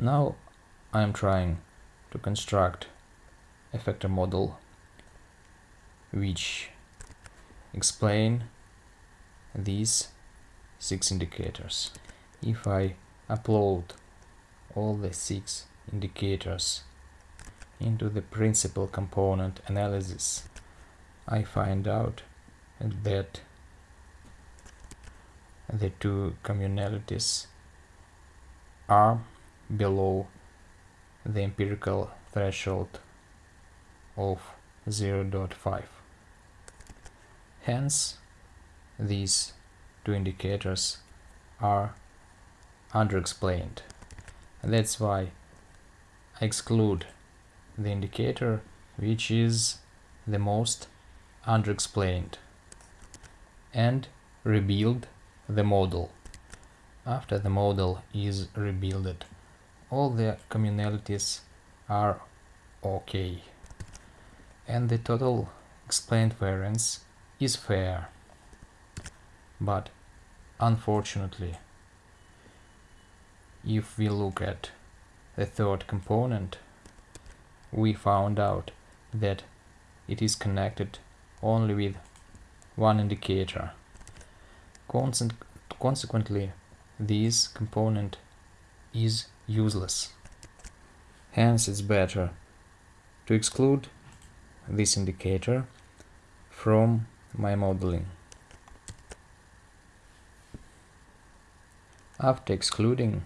Now I am trying to construct a factor model which explain these six indicators. If I upload all the six indicators into the principal component analysis, I find out that the two communalities are below the empirical threshold of 0.5. Hence, these two indicators are underexplained. That's why I exclude the indicator which is the most underexplained and rebuild the model. After the model is rebuilt, all the communalities are okay and the total explained variance is fair. But unfortunately, if we look at the third component, we found out that it is connected only with one indicator. consequently, this component is useless. Hence, it's better to exclude this indicator from my modeling. After excluding,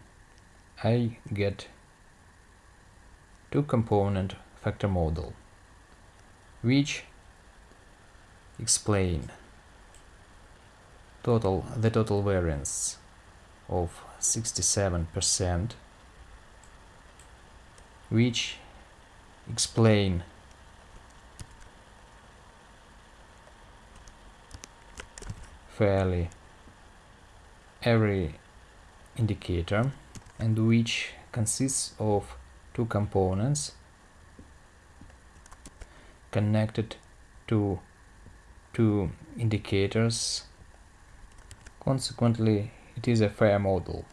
I get two component factor model, which explain total the total variance of 67% which explain. Fairly. Every indicator and which consists of two components connected to two indicators. Consequently it is a fair model